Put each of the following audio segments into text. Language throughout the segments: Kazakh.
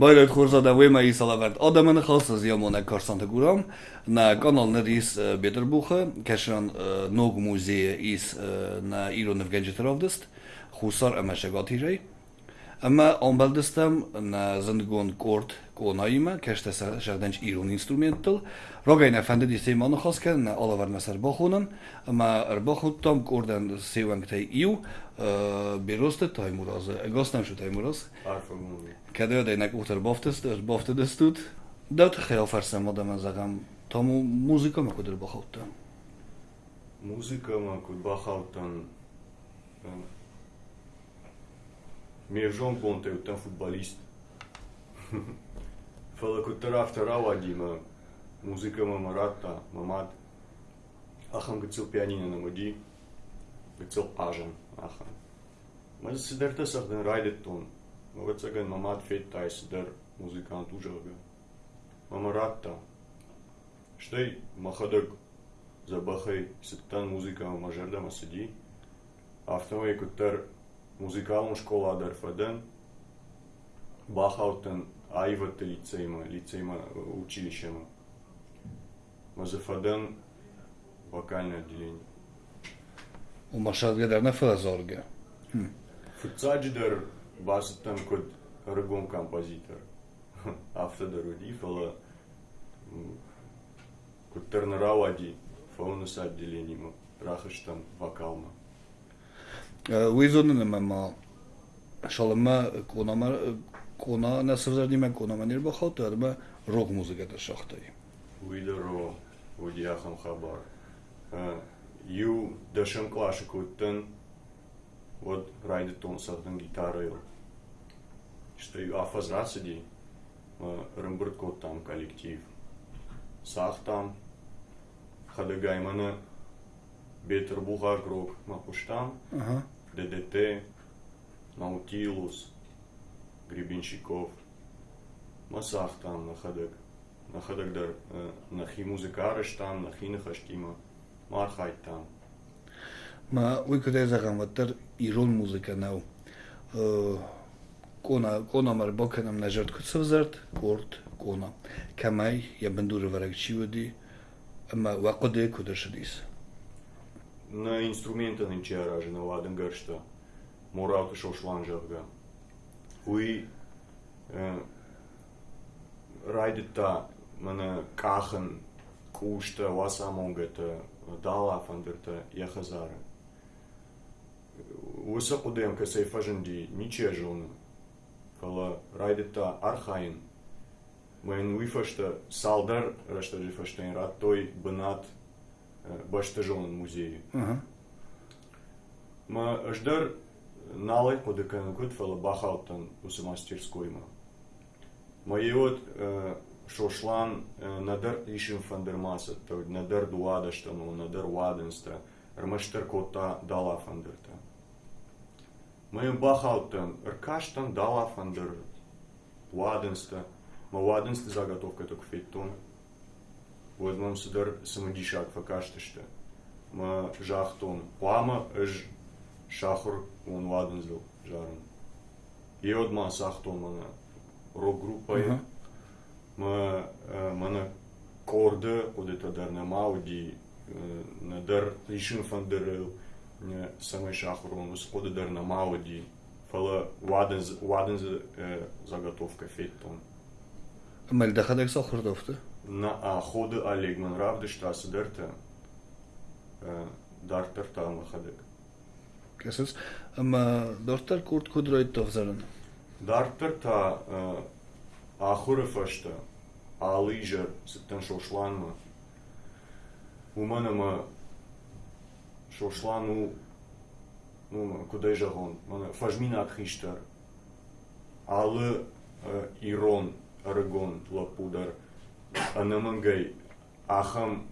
Bayrakt hozada Wema Isalavert Adamın halsız yamona karsanta guram. Na kanalner e, e, is Beterbuche, keşan nog muzeye is na İronov genci tarafdist. Husar emeşe gatirey. Ama ambeldistem na zindigon kort konayime, keşte şerdenç İron instrumental. Ragayn efendi diseyim anı hasken na alaver meser bahonun. Ama erbahuttam kordan sevenk tey iu. E, Berostet taymuraz, gastem şu taymuraz. Arfı. kaderdaynak o'tirib oftasizlar boftida stud dat xayol farsam odam zag'am тому музыкама кудир бахавтан музыкама куд бахавтан мержон бонтевтан футболист фалакутарав таравадима музыкама маратта мамат ахам гыцыл пианино намади гыцыл ажан ахан мазы сидерта сахдан райдеттон Мовецеген мамат феттайсыдыр музыкант ужага. Мамаратта. Штей махадык. Забахай сыттан музыка мажарда масади. Автомай куттар музикална школа адарфаден. Бахаутын айвата лицейма, лицейма училищема. Мазафаден вокальное отделение. У машат гадарна фазорга. Фуцаджидар басатан код рагон композитор. Автодар уди фала код тернаравади фаунус отделением. Рахаштан вокалма. Уизонын мама шалма конама кона насырзарни мен конама нир бахат адма рок музыката шахтай. Уидеро удияхам хабар. Ю дашам клаша куттен вот райде тон сатан гитара Что ю афаз расади рымбырт там коллектив. Сах там хадагаймана Бетер Булгар Грок Мапуштам. ДДТ, Наутилус, Гребенщиков, Масах там находок, находок дар нахи музыкарыш там, нахи нахаштима, Мархайт там. Ма уй кудай загам ватар ирон музыка нау. Кона кона мар боканам на жертв куцавзарт, корт кона. Камай я бендура варак чиводи, ама вакоде кудашадис. На инструмента не че раже на ладен гърща, моралта шо шланжавга. Уи райдета мана кахан кушта васа монгата дала фандерта яхазара. Уса кудем ка сей фаженди ниче жона. Фала райдета архаин. Мен уифашта салдар рашта жифаштен рад той бнат баштажон музею. Ага. Ма ждар налай подекан кут фала бахалтан уса мастерской ма. Ма иот шошлан надар ишим фандермаса, то надар дуадаштану, надар ваденста, рмаштер кота дала фандерта. Ма им бахалтан ркаштан дала фандер ваденста, ма так феттон. Вот мам судар самодишак факаштышта. Ма жахтон. Плама эж шахур он вадензил жарен. И от ма сахтон мана рок группа е. Ага. Ма мана корда одета дар на мауди на дар лишин фандерел шахур он усхода дар на мауди. Фала ваденз ваденз заготовка феттон. Ама л дахадак сохрдофта. на а ходы Олегман Равды штасы дерте дартер там хадек. Кесес. Ама дортар курт кудройт тохзаран. Дартер та ахуры фашта алыжер сеттен шошланма. Уманама шошлану ну куда жагон мана фажмина хиштар алы ирон арагон лапудар анамангай ахам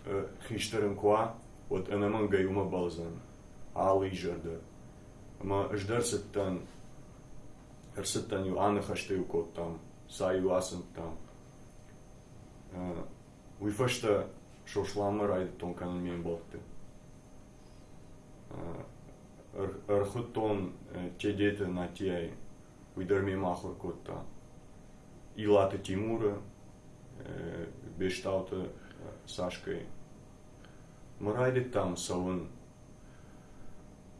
хиштарым ква вот анамангай ума балзан алы жарда ма ждар сеттан ерсеттан ю аны хаштаю кот там саю асын там уй фашта шошлама райды тон канан мен болты Архутон чедете на тияй уйдар ми махур котта Илата Тимура, Бештаута Сашкой. Мы райдит там савын.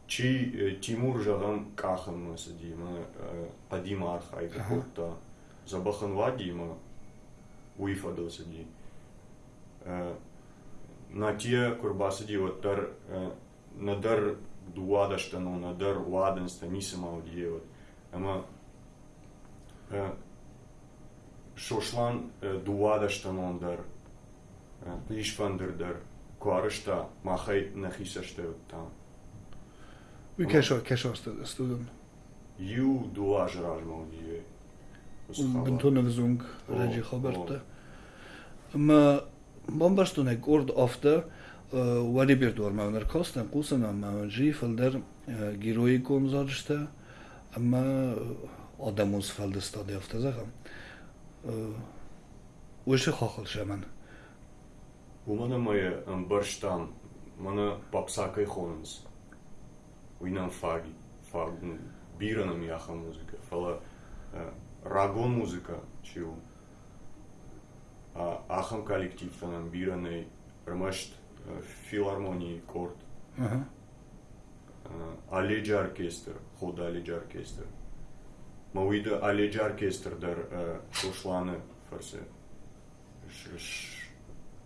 Чи Тимур жағам кахын мысы деймі, қадим архайга хотта. Забахын ва деймі, уйфадылсы дей. На тие курбасы дей, nader duodaštanu, nader uadansta nisam audijevat. Ama e, šošlan e, duodaštanu nader, e, išvandir dar, kvaršta, mahaj nahisašte od tam. Vi kešo, kešo studum? Ju duaž ražma audijevat. Bentonelzung, Regi Hoberta. Ma, bombastun ek ord ofte, وەری بێردۆر ماونەر کۆستن قوسە ماونجی فلدەر گیرۆی گۆمزارشتە ئەمە ئۆدەموز فەلدستا دێفتەزەخم وشی خۆخڵشە من ومانە مەیە ئەم بەرشتان منە پاپساکەی خۆنز وینان فاگی فاگن بیرەنم یاخە موزیکە فەڵە ڕاگۆ موزیکە چی و ئاخەم کالکتیفتەنم بیرەنەی ڕمەشت рамашт филармонии корт. Aha. Аледжи оркестр, хода Аледжи оркестр. Мауида Аледжи оркестр дар шошланы фарсе.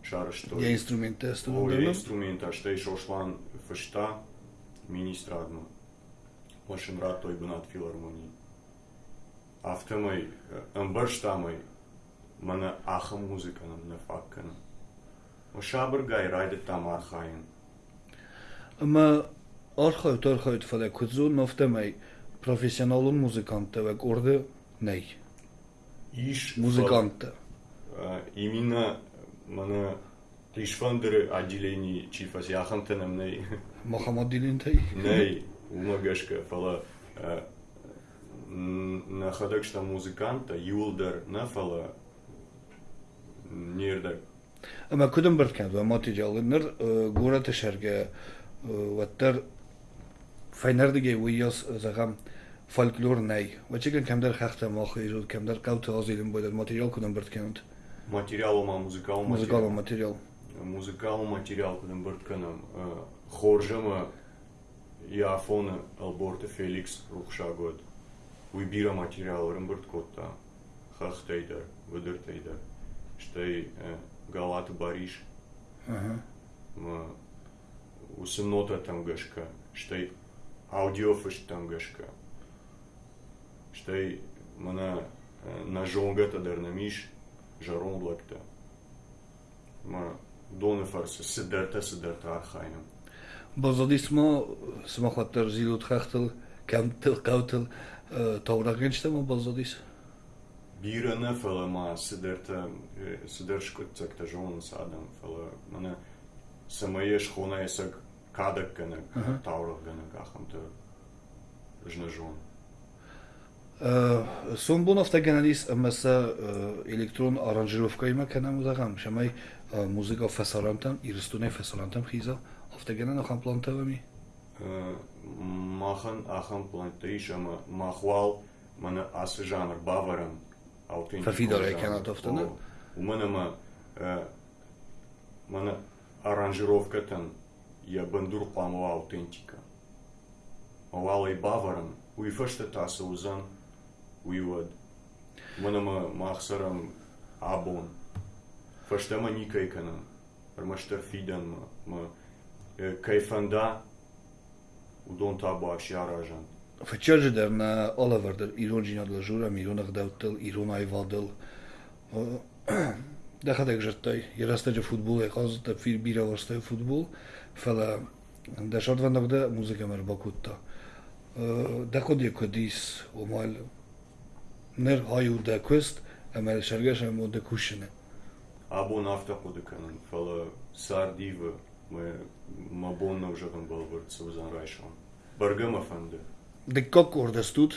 Шарыштой. Je instrumente Ой, studun. инструмента, што и шошлан фышта, министрадно. Машин рад той бунат филармонии. Автомой, амбарштамой, мана аха музыка нам на факкана. Шабр гай райдет там архаин. Ama arxayt arxayt fələ kuzu noftemay professionalun muzikantı və orada ney? Иш Muzikantı. А, Именно мана Ишфандеры отделений чифас яхантенем ней. Muhammad dilində. Ней, умагашка, фала на ходакшта музыканта, юлдар на фала нердак. Materialınır qora təşərgə və tər fəynerdige uyas zəğam folklor ney. Və çəkən kəmdər xəxtə maxı icud kəmdər qavtı azilin boylar material kudum birtkən. Материал ма музыкал. Музыкал материал кудым быртканам. Хоржама Яфона Алборта Феликс Рухшагод. Уйбира материал рымбырт котта. Хахтейдар, выдыртейдар. Галата Бариш. Ага. Ма, усынота там гашка, штай аудиофыш там гашка. что и мана э, на жонга тадарнамиш жарон блакта. Ма доны фарсы сидарта сидарта архайнам. Базадисма смахаттар зилут хахтыл, кәмтыл, кәвтыл, э, таврагенчтама базадис. Базадис. Фала ма сидерта сидершко цакта жон садам фала мана самае шхона есак кадак гана таурал гана гахамта жна жон. Son bu hafta genellis mesela elektron aranjirovkayı mı kanam uzakam. Şamay muzika fesarantam, iristune fesarantam xiza. Hafta genel axam plantavami. Махан ахан плантейш ама махвал мана ас жанр баварам профидор экенатовтуну уманама мана аранжировкатан я бандур памла аутентика малалай баварам уйфашта таса узан уйвад манама махсарам абон фаштама никайканам рмашта фидан ма кайфанда удон таба аши аражант Fëqërgjë der në Oliver der Iron gjina dhe zhura, Iron e gdevtël, Iron a i vadël. Dhe këtë e gështëj, i rastë që futbol e kazë të fir bira vërstëj futbol, fëllë dhe shatë vëndë këtë muzike më rëbakut ta. Dhe këtë e këdis, o malë, nër haju dhe këst, e me shërgesh e mo dhe kushine. Абон автоходыканын фала сардивы мы мабонна уже там был вырт сузан райшон. Баргама фанды. Dhe kak orë stut,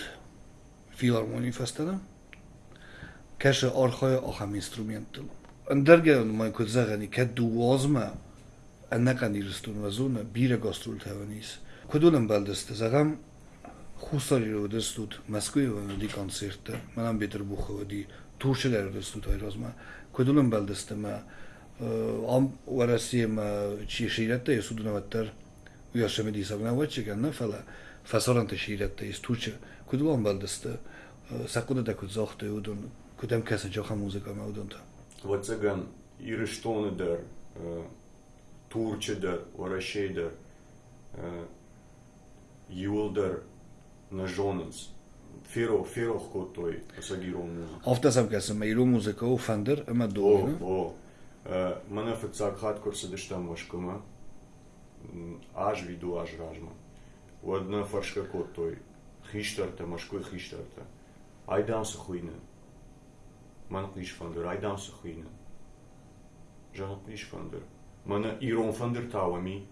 filharmoni festene, keshe archaja acham instrumentel. Ndërge në më këtë zëgëni, këtë duazme, e ne kanë i rëstun vazune, bire gastrull të evenis. Këtë ullën beldës të zëgëm, хусари ве студ, Москве ве di koncerte, më në mbitër buhe vë di турчелер дестут айразма көдүлөн балдыстыма ам варасима чиширете судунаваттар uyasami deysa navbatchiekanda fala fasoranta shiyratda istuvchi kudvon baldisda sakudada kudzohda udun. Kudam kasa joha muzika ma udunda vatsagan irishtonidir turchidir varashaydir yuldir najonins firo firo kotoy sagiro muzika oftasam kasa ma iru muzika u fandir ama do o mana fitsak hat kursidishtan boshqama Аж виду аж ражма. Одна фаршка котой. Хиштарта, машкой хиштарта. Айдамсы хуйны. Мана клиш фандер, айдамсы хуйны. Жана клиш фандер. Мана ирон фандер тауами.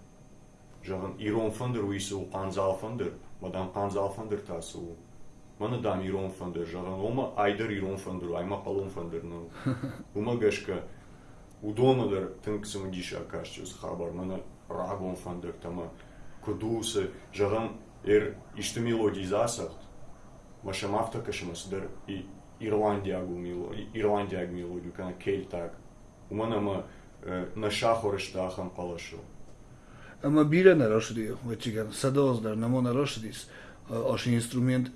Жаган ирон фандер уйсы у канзал фандер. Мадан канзал фандер тасы у. Мана дам ирон фандер. Жаган ома айдар ирон фандер. Айма палон фандер. Ну. Ума гашка. Удомадар тынксым диша кашчус хабар. Мана рагон фандер тама. Кудусы. Жаган эр ишты мелодий засахт. Машам автокашымасыдар и Ирландиягу мелодию, Ирландиягу мелодию, кана кельтак. Уманама на шахорыштахам палашу. Ама бира на рошди, вачиган садоздар, намо на рошдис, аш инструмент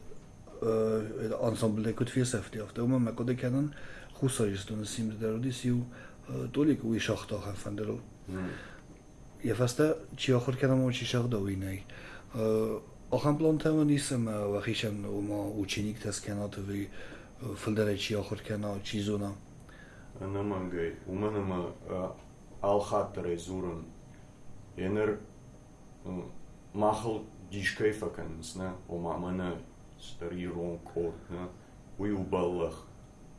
ансамбл де кут фисефти афта. Ума ма коде канан хусаристон сим де родис ю толик уи шахтахам фандеру. Я фаста чи ахор канам очи шахда уинай. Ахам плантама нисам вахишан ума ученик тас канат ви филдере чи ахор кана чи зона. Намангай, уманама алхаттаре зурун. Енер махал дишкай факанс, на, ома мана стари рон кот, на, уи убаллах.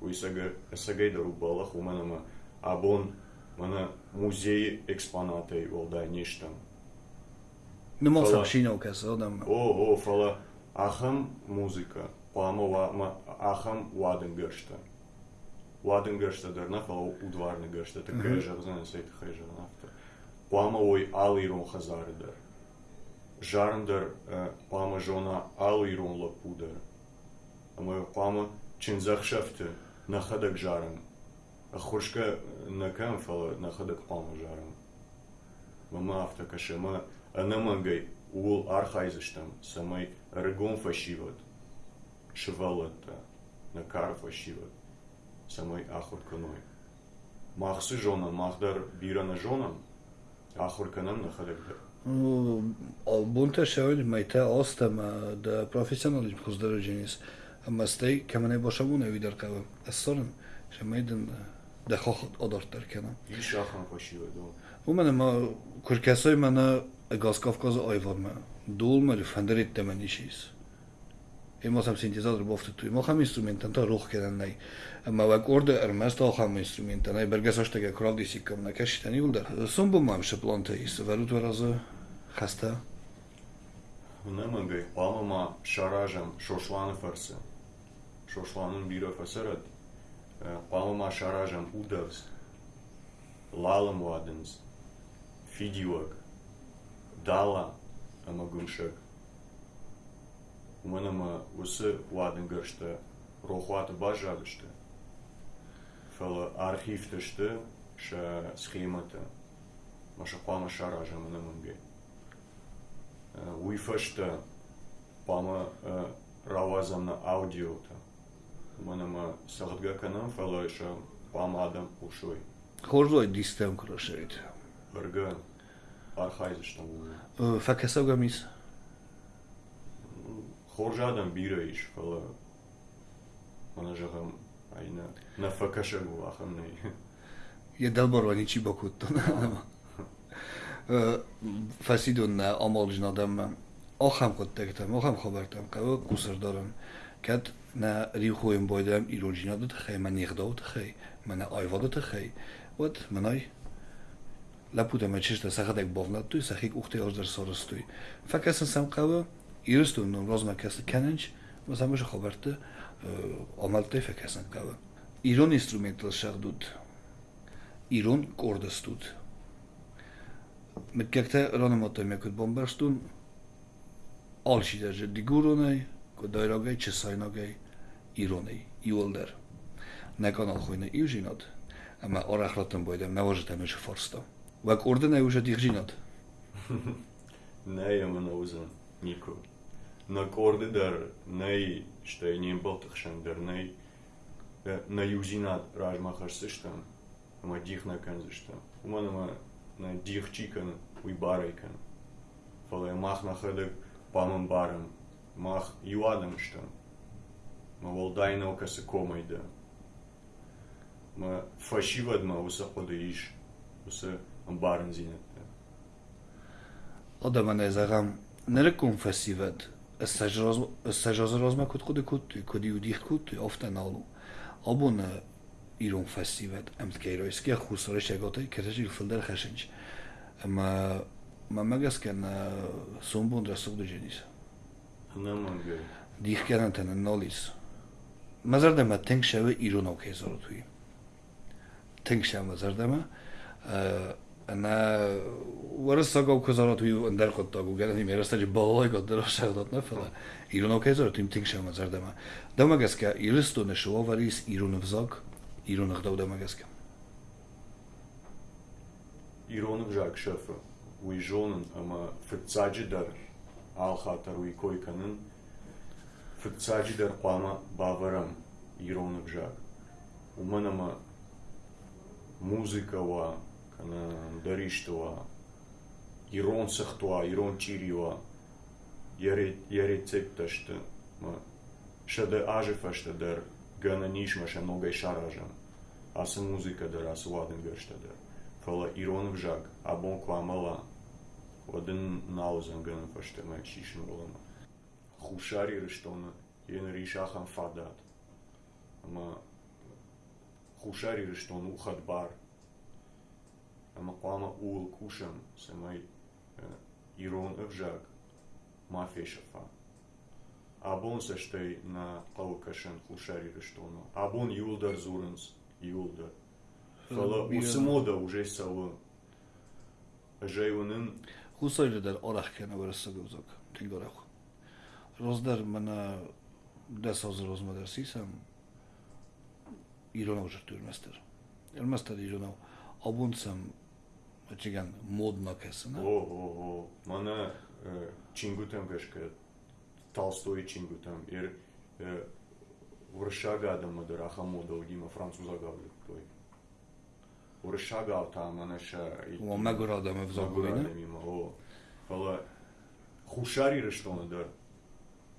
Уи сага, сагайдар убаллах, уманама абон, мана музей экспонатей волда нештам. Нема Фала. сам шино кас адам. О, о, фала ахам музыка, пама ахам ладен гърща. Ладен гърща дърна, фала удварна гърща, така Мгм. е жарзана сейта хежа нафта. Пама ой алирон хазаре дър. Жарн дър, пама жона алирон лапудър. Ама пама чинзах шафте, на хадък жаран. А хошка на камфала находок палмажарам. Мама авто кашема, а не мангай. Ул уул архайзыштам, самай регон фашиват. Шывалатта, на кар фашиват, самай ахот каной. Махсы жона, махдар бира на жонам, ахор канам находок да. Албунта шевид майта остама да професионализм хоздороженис. Ама стай, кама не бошаму не видар кава. Ассорам, шамайдан... Шамайдан... да хохот одортар кана. И шахан фашиват, да. У мене ма куркасой мана газ Кавказа айварма. Дул ма фандерит темен ишис. Ема сам синтезатор бофты туй. Ма хам инструментан та рух кедан най. Ама вак орда армас та хам инструментан най бергасоштага кралди сикам на кашитани улдар. Сум бу мам шапланта ис. Варут вараза хаста. Намангай, памама шаражам шошланы фарсы. Шошланын биро фасарат. Лалам ладенс. Фидиуак. Дала амагуншак. Уманама усы ладен гърща рохвата бажадышты. Фала архивтышты ша схемата. Маша пама шаражам намангай. уйфашта пама равазам на аудиота. манама сағатга канам фалайша пам адам ушой хорзой дистем крашает барга архайзыштам факасавга мис хоржа адам бираиш фала манажагам айна нафакашагу аханнай едалбарвани чи бакуттон фасидун амолжин одаммам охам хуттагитам охам хабартам қаво куср дорам Kat na riuhoim boydam ilojina do tkhay man yigdo tkhay man ayva do tkhay ot manay laputa ma chishta sahadak bovnat tu sahik uxte ozdar sorostoy fakasan sam qava iristun no rozmakasi kananch va samosh xobarta omaltay fakasan qava iron instrumental shaqdut iron kordastut mit kakta ronamotoy mekut bombarstun olshi даже дигуронай дојдоге чесојноге ирони и улдер. Некон алхуйна и жинот, ама орахлотен бойдем, не можете меше форсто. Вак урдена и ужат их жинот. Не е на узен, нико. На корди дар не што е не балтахшен, дар не на юзинат ражмахаш сештам, ама дих на канзештам. Ума нама на дих чикан, уй барайкан. Фале махнаха да памам барам. Мах што, Ма волдайна ока се комайда. Ма фашивад ма уса одаиш. усе амбарен зинетта. Одама не зарам. Не реком фасивад. Сажоз розмакот коди кутуй, коди удих кутуй, офта налу. Обуна ирон фасивад. Амт кейройски, а хусореш яготай, кережи филдер хашинч. Ма... Ма магас кен сумбун расук до. намангӯй дихкарантана нолис мазардама тенгшаве ирунов кезорутуи тенгшава мазардама ана варасагов кезорутуи андарқоттагу гарани мерасаҷи балолай годарошағдотна фала ирунов кезорутуим тенгшава мазардама дамагаска илистуна шувоварис ируновзок ирунагдав дамагаска иронов жакшафа уижонан ама фицаҷи дар ал хатар уи кой канын. Фетцаджи дар қуама баварам Иронов жак. Уман ама музика ва, кана дариштова, Ирон сахтуа, Ирон чирива, яре яре цепташта, ма шаде ажефашта дар гана нишма ша ногай шаражам. Аса ладен гърща дар. Фала Иронов жак, абон кламала, один наузен гана фашта ма шишен волама. Хушари рештона, ен ришахан фадат. Ама хушари рештон ухат бар. Ама клама уул кушам, самай Ирон өвжак, мафешафа. Абон саштай на калкашен хушари рештона. Абон юлдар зуренс, юлдар. Фала усмода уже салы. хусайлидар орахкена вараста гузак тилгараху роздар мана да соз розмадарсисам иронав журтурмастар элмастар иронав обунсам чиган моднакасина о мана чингутам вешка толстой чингутам ир уршага адамадир ахамодов дима французага той Уршага та манаша и Ма мегорадаме в загуина. загуина. Мимо, о, фала хушари рештона дар.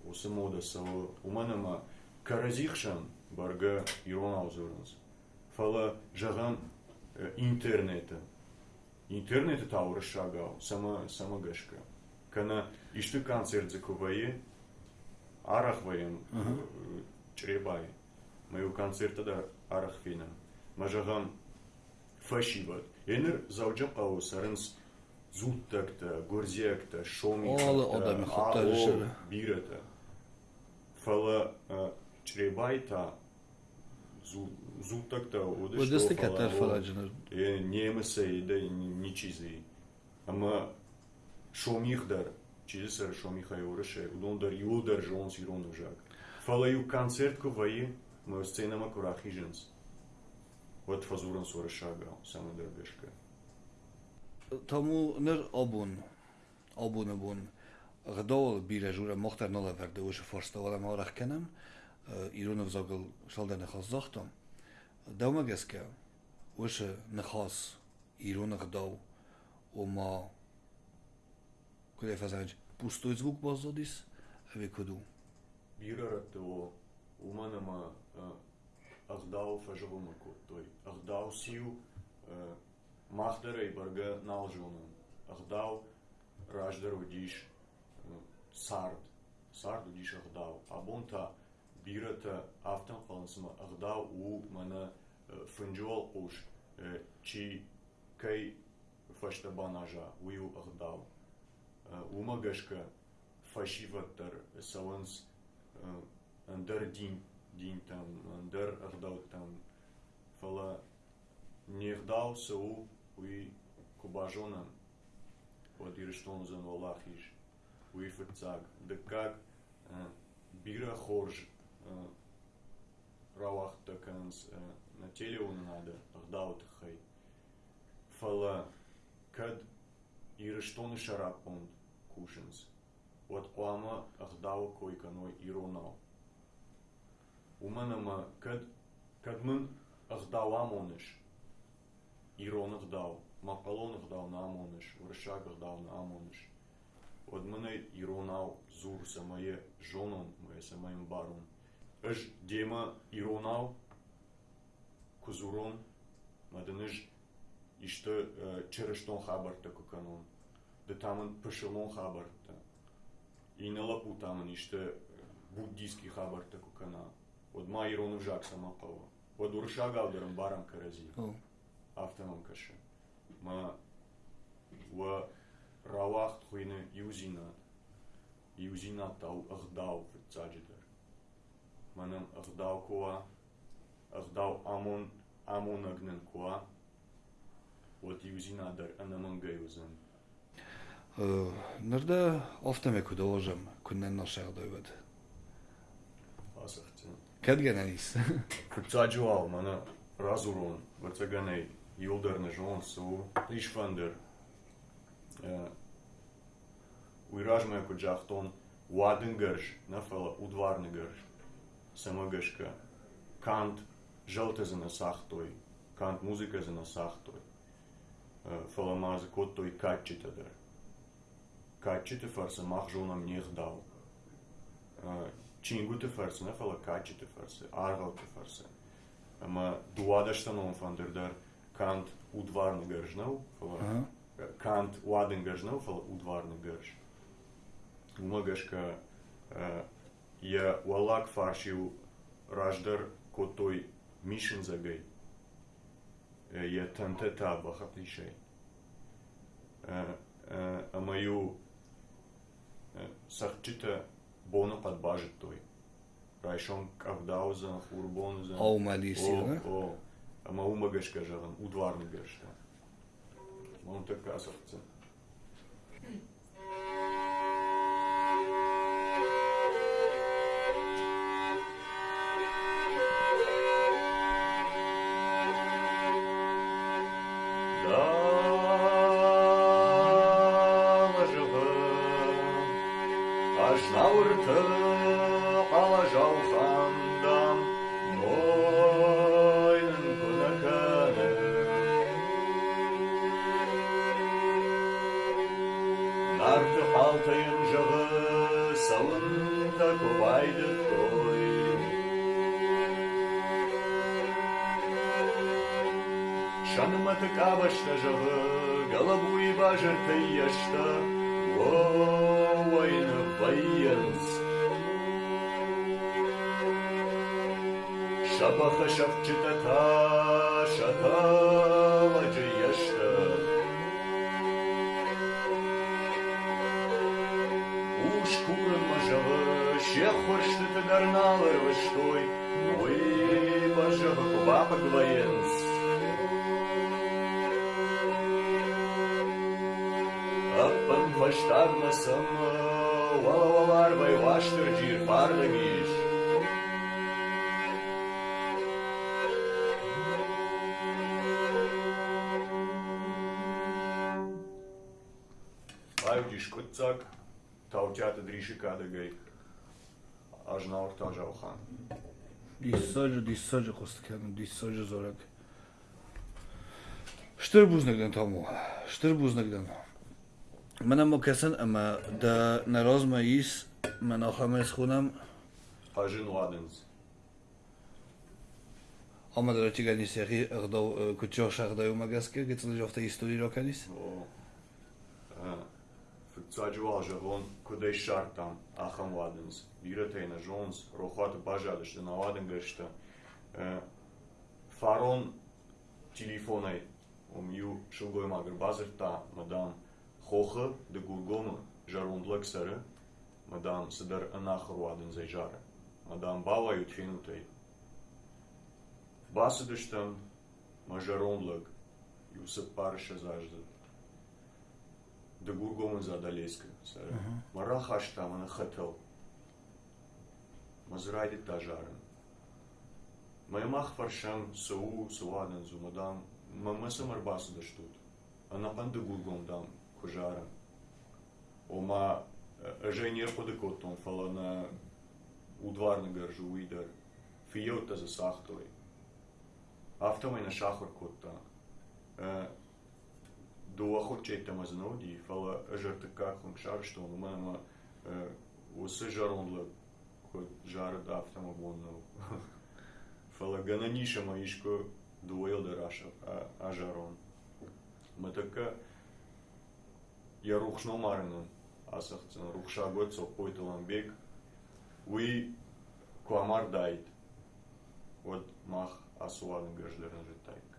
Оса мода сава, уманама каразихшан барга ирон аузурнс. Фала жагам е, интернета. Интернет та уршагал, сама сама гашка. Кана ишты концерт закувае, арахваем чребай. Мою концерта да арахфина. Мажагам фашибат. Енер завджам ау сарынс зуттакта, горзекта, шомикта. Шыры. бирата. Фала чребайта зуттакта Bu destek atar falacını. e, немеса да ни чизи. Ама шомихдар, чизи сар шомиха е уреше, удондар юлдар жон си рон жак. Фала ю концерт ко ваи, ма сцена ма корахи женс. Од фазуран со решага, само да дербешка. Таму нер обун. Обун обун. Гадол биле жура мохтар нола верде уже форстовала да марах кенем. Ирунов загыл шалда нехас захтам. Давма геске. Уже нехас Ирунов дав. Ома кој е да фазач пустој звук базодис, а ве коду. Бирарат о уманама фажавама ко той. Ахдау сиу махдара и барга налжунан. Ахдау раждар удиш сард. Сард удиш ахдау. Абонта бирата автан фалансма ахдау у мана фынжуал уш чи кай фашта банажа ую ахдау. Ума гашка фашиваттар саванс андер дин там андер ардау там фала нирдау сау уи кубажонан. Вот ирештон зан валахиш уи ферцаг да как бира хорж rawachtakans na teleun надо агдавтхай фала кад ирштон шарапон кушенс вот қуама агдав койканой иронал уманама кад кадмын агдавамоныш ирон агдав мақалон агдав намоныш уршаг агдав намоныш от мене иронал зур самое жонон моє самаем барон Аж дема иронал кузурон мадыныш иште черештон хабарта куканон да таман пашелон хабарта. И на лапу кукана от ма ирону жак сама пава от урша галдерам барам карази О. автоном каше ма в равах хуйне юзинат юзинат тау ахдау в цаджидер манам ахдау коа ахдау амон амон агнен коа вот юзинадер анаман гайузен Нэрдэ офтаме кудоожам күннен нашагдойбат. асахтен Кэдгэнэнис. Kad ga ne nisam? Cađu Almana, Razurun, Vrceganej, Yıldırını, Jonsu, İşvandır. E, Uyrajmaya kucakton, Uadın garış, nefala udvarını garış. Samagaşka, Kant, Jaltazını sahtoy, Kant muzikazını sahtoy. E, Falamazı kottoy kaççitadır. Kaççitı farsa mahjunam nihdal. cingutu fărsână, fără cacitu fărse, arvaltu fărse. Mă duada și nu fanderdar kant udvarni garžnau, fără kant uadin garžnau, fără udvarni garž. Mă că я уалак фаршил раждар котой мишин загай. Я тантета бахатлишей. А мою сахчита Bono pat bažetoja. Rajšonk Avdauzan, Urbanuzan. А умалиси, о, да? О, ама умагаш кажа, удварни гаш. Мон така сърце. Шапаха шапчитата шатала яшта Уж курын мажавы шех хуршты тыгарналыр выштой Geburtstag tavçata drişikada gey. Ajnaur taja oxan. Dissaj dissaj qostkanu dissaj zorak. Штърбузнагден таму. Штърбузнагден. Мене му кесен, ама да на розма ис, ме на хамес хунам. Хажин ладенс. Ама да речи гани сери, кучош ардају магаска, гецележовта истори роканис. О. Фикцаджуал жавон кудей шартам ахам ладенс. Биратейна жонс, рохата бажадышты на ладен гършта. Фарон телефонай om ju шулгой магр базерта мадам хохы de гургома жарундлык сары мадам сыдар анахр ладен зайжары. Мадам бала ютфинутай. Басыдыштан мажаронлык юсып парыша заждыт. дагургомын задалеска там она хотел, мазради тажарен маймах фаршан сау суаден зумадан мама самарбасу даштут. Анапан дагургом дам кожарен ома э, э, жене подекотон фалана удварны гаржу уйдар. Фиота за сахтой. Автомайна шахар котта э, Дуа хочете ма зноди, фала жрта каком шарштон, мама усы жаронла, кот жара да автома боннал. Фала гананиша маишко дуел да раша, а жарон. Ма така я рухшно маринам, асахцен рухша год сопойталан бег, уи коамар дайт. Вот мах асуан гаждерен житайка.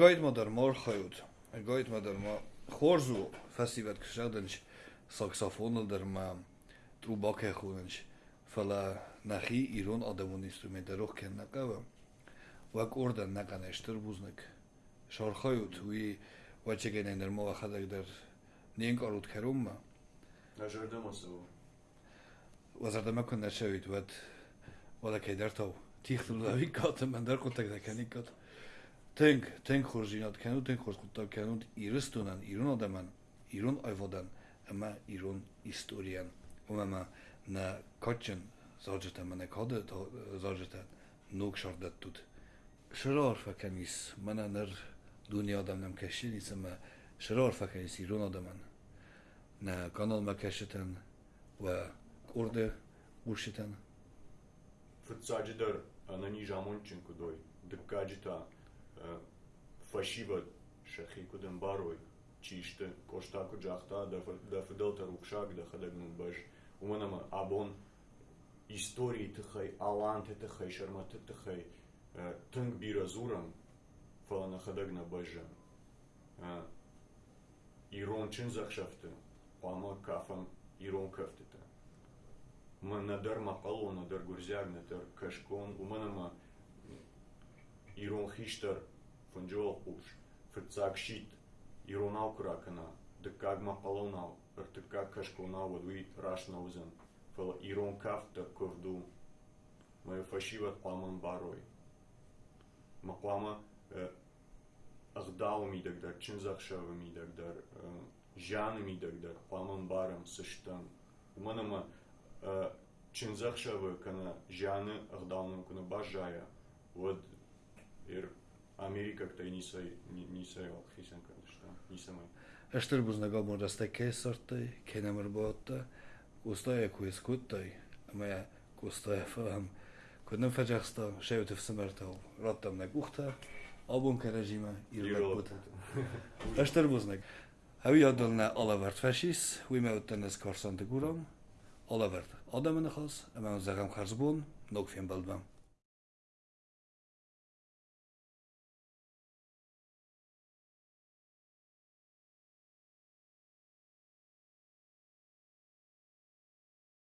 გოიტმოდარ მორხოიუთ გოიტმოდარ ხორზუ ფასიბად ქშადენშ საქსოფონოდერმა ტრუბაკე ხუნენშ ფალა ნახი ირონ ადამონ ინსტრუმენტა როხ კენაკავა ვაკორდა ნაკანეშტერ ბუზნეკ შორხოიუთ უი ვაჩეგენენდერ მოახადაგდერ ნინკორუთ ქერუმმა ნაჟერდამოსო ვაზარდამაკონ ნაშევით ვად ვალაკედართო თიხლავი კოტ მანდარ ყუტაკ დაკანიკოტ Tenk, tenk chorzsinat kenú, tenk chorzkuttal kenút írustúnan, írun adaman, írun ajvodan, ema írun istórián. Umema na kacsen zajata mene kade zajata nóg sardat tud. Sarar fekenis, mene ner dunia adam nem kesin, ema sarar fekenis írun adaman. Na kanal mekeseten, wa kurde ursiten, Фыцаджидер анани жамонченко дой. Дыккаджита фашива шахи куден барой. Чиште коштаку джахта да фиделта рукшак да хадагнун баш. Уманама абон истории тыхай, аланте тыхай, шарматы тыхай, тынг бира зурам фалана хадагна бажа. Ирон чин захшафты, пама кафам ирон кафтыта. Ма надыр мақало, надыр гурзяг, надыр кашкон, уманама ирон хиштар фунджол уш, фырцак шит, ирон аукракана, дыкаг мақалонау, ыртыкаг кашконау, вадуи раш наузен, фала ирон кафта ковду, ма фашиват паман барой. Мақлама агдау мидагдар, чинзахшава мидагдар, жаны мидагдар, паман барам сыштан. Уманама чинзахшавы кана жаны агдауным кана бажая. Вот Америка кта нисай нисай ал хисен кандышта, нисамай. Ester buznag abban resztek készartai, kénemer botta, kusztaja kuiszkuttai, amely kusztaja felam, hogy nem fegyexta, se jött szemerte, rattam meg uhta, abban kerezsime, írlak Ester buznag. Ha vi adalna alavert fesis, hui me utten ez karsante guram, alavert adamanachas, emen zagam karzbun, nog fien baldban.